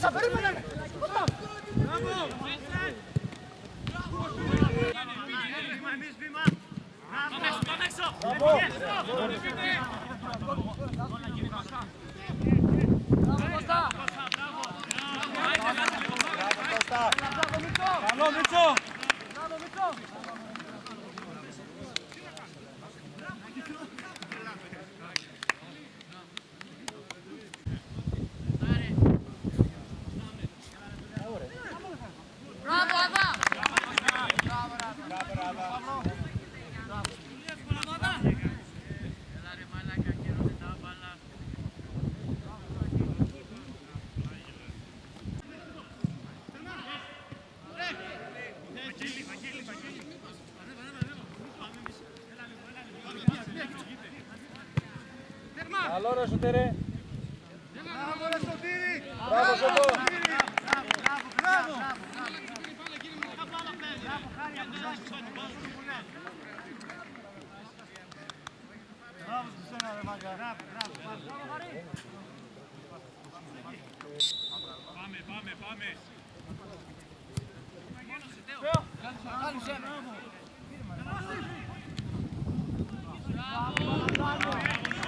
Μέσα, περίμενε. Καλό Μίτσο! Καλό ρε Σωτήρη! Μπράβο Σωτό! Πάμε, πάμε, πάμε. Κοντά, κοντά. Σταυρό, Σταυρό. Μπροστά πες,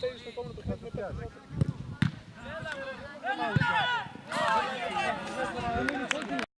Θέλεις το κόμμα το χέρι, το πιάζει.